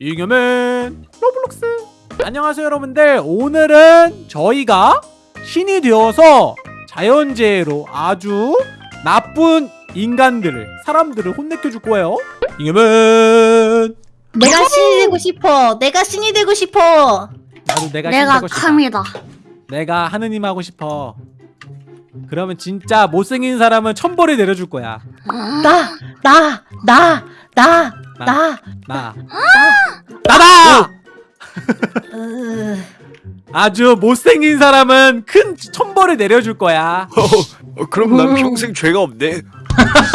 잉여맨 로블록스. 안녕하세요 여러분들. 오늘은 저희가 신이 되어서 자연재해로 아주 나쁜 인간들을 사람들을 혼내켜 줄 거예요. 잉여맨. 내가 신이 되고 싶어. 내가 신이 되고 싶어. 나도 내가 신 내가 되고 카미다. 내가 하느님 하고 싶어. 그러면 진짜 못생긴 사람은 천벌을 내려줄 거야. 나, 나, 나, 나, 나. 나 나다 으, 아주 못생긴 사람은 큰 천벌을 내려줄 거야 어, 그럼 난 평생 죄가 없네.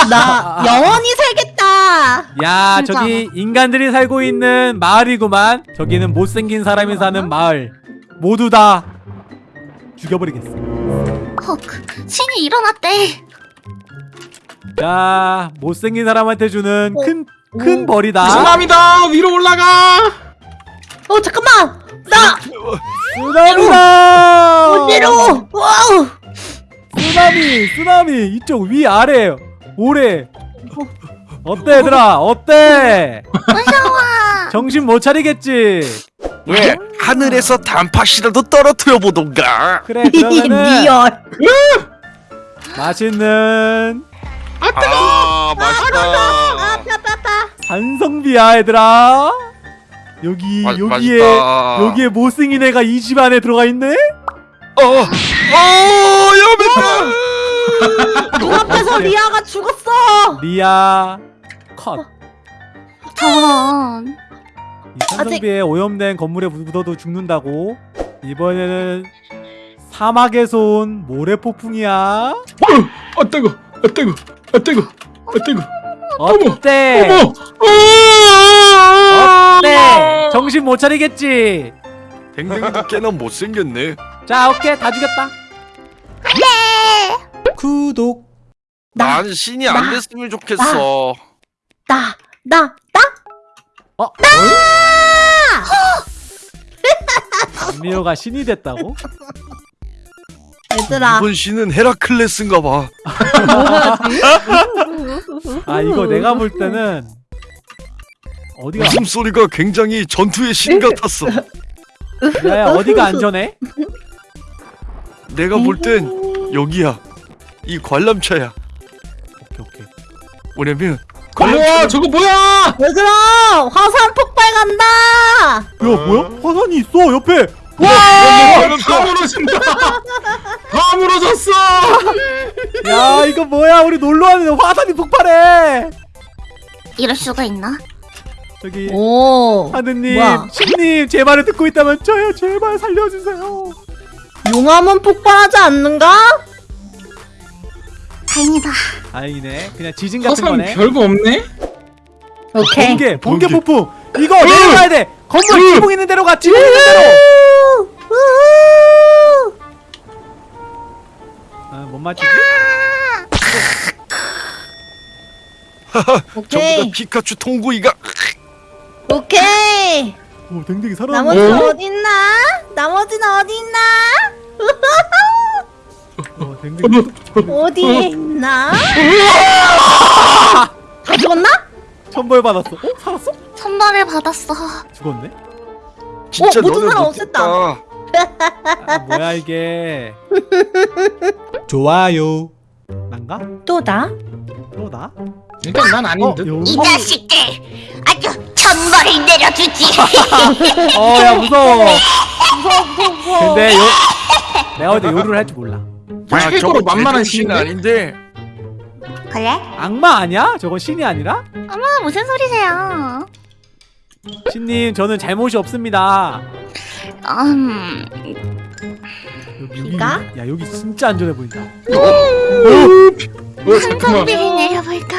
나 영원히 살겠다. 야 진짜. 저기 인간들이 살고 있는 마을이구만 저기는 못생긴 사람이 사는 마을 모두 다 죽여버리겠어 헉, 신이 일어났대. 자 못생긴 사람한테 주는 큰 큰 오. 벌이다 사람이다 위로 올라가 어 잠깐만. 나 쓰나미다 어디로? Wow. 쓰나미 쓰나미 이쪽 위 아래 오래 어때 얘들아 어때 무서워. 정신 못 차리겠지 왜 하늘에서 단팥이라도 떨어뜨려 보던가. 그래 그러면은 real. 맛있는 아 맛있다. 아 산성비야 얘들아 여기 마- 여기에 맛있다. 여기에 못생긴 애가 이 집 안에 들어가 있네 어, 어, 여배다. 눈앞에서 리아가 죽었어. 리아 컷 저런. 이 산성비에 오염된 건물에 묻어도 죽는다고 이번에는 사막에서 온 모래폭풍이야 아 뜨거 아 뜨거 아 뜨거 아 뜨거 어때 어머 아! 어때 정신 못 차리겠지 댕댕이도 꽤나 못생겼네. 자 오케이 다 죽였다 구독 나, 난 신이 안 나, 됐으면 좋겠어. 나, 나, 나. 어? 미호가 신이 됐다고? 얘들아. 이번 신은 헤라클레스인가 봐. 아 이거 내가 볼 때는 어디가 웃음소리가 굉장히 전투의 신 같았어. 야야 어디가 안전해? 내가 볼 땐 여기야. 이 관람차야. 오케이 오케이 뭐냐면 우와 저거 뭐야 얘들아, 화산 폭발 간다. 야 뭐야? 화산이 있어 옆에 다 무너진다 다 무너졌어 야 이거 뭐야 우리 놀러 왔는데 화산이 폭발해 이럴 수가 있나? 저기 오. 하느님 뭐야? 신님 제 말을 듣고 있다면 저요 제발 살려주세요 용암은 폭발하지 않는가? 다행이다. 다행이네 그냥 지진 같은 화산 거네 별거 없네 오케이. 번개 번개. 폭풍 이거 내려가야 돼 건물 으. 지붕 있는 데로 가 지붕 있는 데로 맞추지? 전부 다 오케이. 피카츄 통구이가 오케이. 오 댕댕이 살아났네 나머지는 어? 어딨나? 나머지는 어딨나? 어, 댕댕이 어디에 있나? 다 죽었나? 천벌 받았어 어? 살았어? 선발을 받았어. 죽었네? 진짜 모든 너네 사람 못했다. 아, 뭐야 이게 좋아요 난가? 또 나? 또 나? 일단 난 아닌 어? 이 자식들 아주 천벌을 내려주지. 어야 무서워 무서워 무서워 무서워. 근데 요 내가 볼때 요리를 할 줄 몰라 야, 저거 만만한 신인데? 아닌데. 그래? 악마 아니야? 저건 신이 아니라? 어머 무슨 소리세요? 신님 저는 잘못이 없습니다 음, 여기, 여기, 비가? 야 여기 진짜 안전해 보인다 어 잠깐만 한성비를 내려볼까?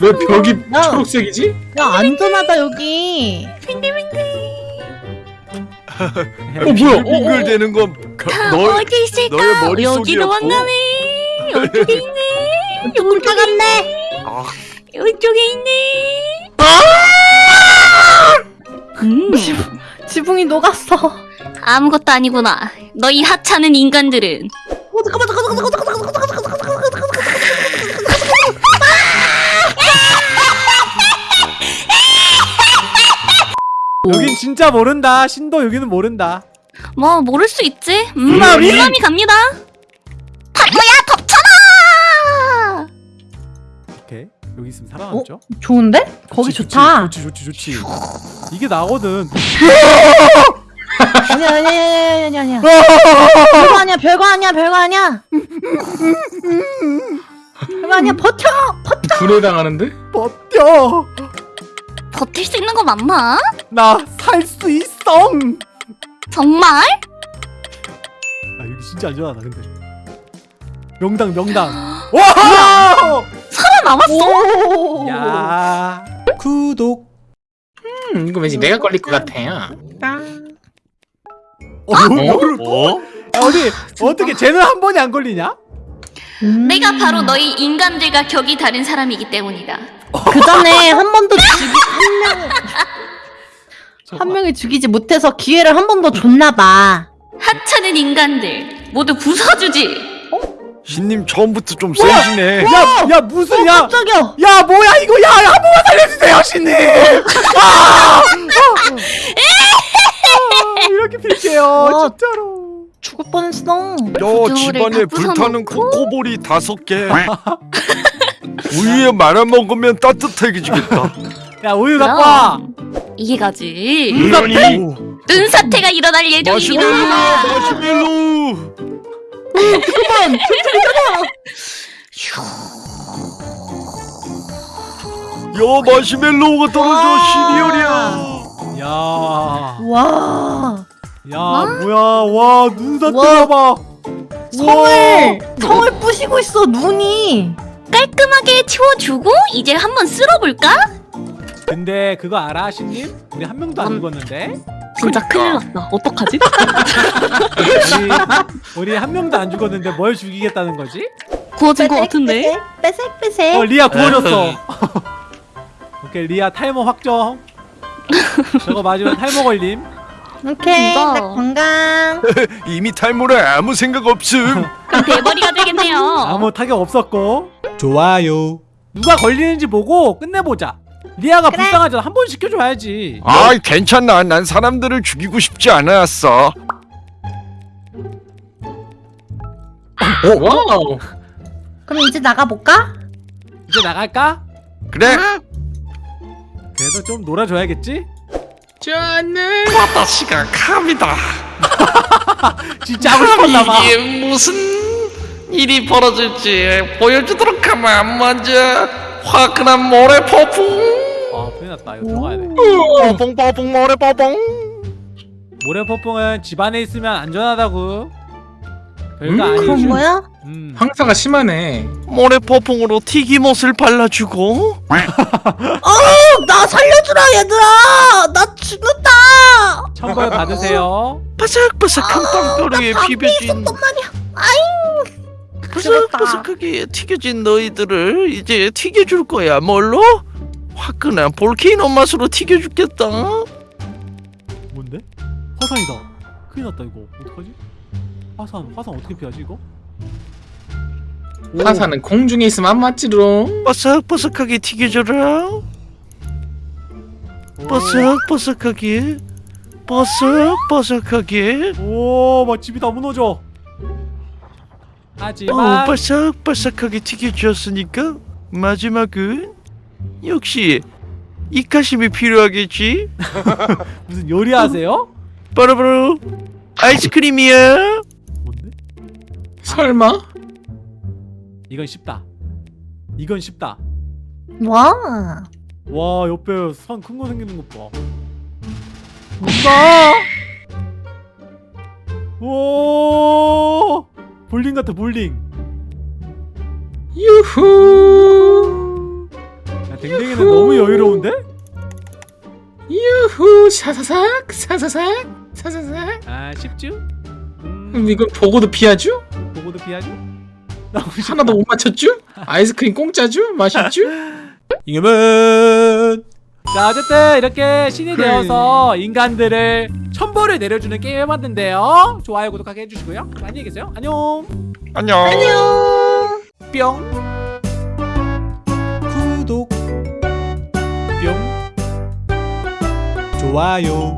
왜 벽이 야. 초록색이지? 야 안전하다 여기. 어 뭐야 어, 빙글 되는 건 가- 너 어디 있을까? 너의 머릿속이었고. 여기로 왔나네. 이쪽에 있네. 뚝 나갔네. 아, 이쪽에 있네. 음, 지붕이 녹았어. 어 아무것도 아니구나. 너희 하찮은 인간들은 잠깐만 잠깐만 잠깐만 잠깐만 잠깐만 잠깐만 오. 여긴 진짜 모른다 신도 여기는 모른다 뭐 모를 수 있지. 음? 민감이 갑니다. 파도야 덮쳐라 오케이 여기 있으면 살아남죠 좋은데? 거기 좋지, 좋다. 좋지 좋지 좋지 좋지 이게 나거든 아니야 아니야 아니야 아니야 아니야. 별거 아니야 별거 아니야 별거 아니야. 별거 아니야 버텨 버텨. 불에 당하는데? 버텨 버틸 수 있는 거 맞나? 나 살 수 있어 정말? 아 여기 진짜 안전하다 근데 명당 명당 와! 살아남았어? 오. 야 구독 음, 이거 왠지 내가 걸릴 것 같아요. 어? 어? 야, 어디 어떻게 쟤는 한 번이 안 걸리냐? 음. 내가 바로 너희 인간들과 격이 다른 사람이기 때문이다. 그 전에 한 번도 죽이 한 명. 한 명이 죽이지 못해서 기회를 한 번 더 줬나 봐. 하찮은 인간들 모두 부숴주지. 신님 처음부터 좀 세시네. 야, 야 무슨 야, 깜짝이야. 야 뭐야 이거 야, 야, 한 번만 살려주세요 신님. 아! 아, 이렇게 빌게요 와. 진짜로. 죽을 뻔했어. 야 집안에 다 불타는? 코코볼이 다섯 개. 우유에 말아 먹으면 따뜻해지겠다. 야 우유 갖고 와. 이게 가지. 이러니 은사태가 일어날 마시멜로 예정입니다. 마시멜로. 야 마시멜로우가 떨어져 와. 시리얼이야. 야, 와. 야 뭐야 와 눈사태 와. 봐봐. 성을 성을 부시고 있어 눈이. 깔끔하게 치워주고 이제 한번 쓸어볼까? 근데 그거 알아 신님? 우리 한 명도 안 죽었는데. 진짜 큰일 났다. 어떡하지? 우리, 우리 한 명도 안 죽었는데 뭘 죽이겠다는 거지? 구워진 거 같은데? 빼색 빼색. 어 리아 구워졌어. 오케이 리아 탈모 확정. 저거 맞으면 탈모 걸림. 오케이. 진짜. 나 건강. 이미 탈모래 아무 생각 없음. 그럼 대머리가 되겠네요. 아무 타격 없었고. 좋아요. 누가 걸리는지 보고 끝내보자. 리아가 그래. 불쌍하잖아. 한 번 시켜줘야지. 아 괜찮아. 난 사람들을 죽이고 싶지 않았어. Wow. 그럼 이제 나가 볼까? 이제 나갈까? 그래. 그래도 좀 놀아줘야겠지? 저는 아따씨가 갑니다. 진짜 하고 싶었나봐. 이게 무슨 일이 벌어질지 보여주도록 하면 먼저 화끈한 모래 폭풍 아 큰일 났다. 이거 들어가야 돼. 뽀뽕 뽀뽕 모래 뽀뽕. 모래 폭풍은 집 안에 있으면 안전하다고. 별거 음, 아니지. 거야? 음. 황사가 심하네. 모래 폭풍으로 튀김옷을 발라주고 어, 나 살려주라 얘들아. 나 죽는다. 청걸 받으세요. 바삭바삭한 비벼진 어떤 말이야? 아잉. 바삭바삭하게 튀겨진 너희들을 이제 튀겨줄 거야 뭘로? 화끈한 볼케이노 맛으로 튀겨주겠다 뭔데? 화산이다. 큰일 났다 이거. 어떡하지? 화산, 화산 어떻게 피하지 이거? 오. 화사는 공중에 있으면 안 맞지롱. 바삭바삭하게 튀겨줘라 오. 바삭바삭하게 바삭바삭하게 오, 막 집이 다 무너져. 어, 하지만 바삭바삭하게 튀겨주었으니까 마지막은 역시 이카심이 필요하겠지? 무슨 요리하세요? 바로바로 아이스크림이야 뭔데? 설마? 이건 쉽다. 이건 쉽다. 와. 와, 옆에 산 큰 거 생기는 것 봐. 뭔가? 오! 볼링 같아, 볼링. 유후. 야, 댕댕이는 너무 여유로운데? 유후. 사사삭. 사사삭. 사사삭. 아, 쉽죠? 음, 음, 이건 보고도 피하죠? 보고도 쉽다. 하나도 못 맞췄죠? 아이스크림 공짜죠? 맛있죠? 이겨면 자 어쨌든 이렇게 신이 그래. 되어서 인간들을 천벌을 내려주는 게임 해봤는데요 좋아요 구독하게 해주시고요 안녕히 계세요 안녕 안녕. 안녕. 뿅 좋아요.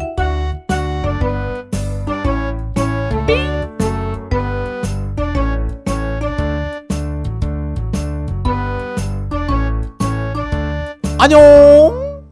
안녕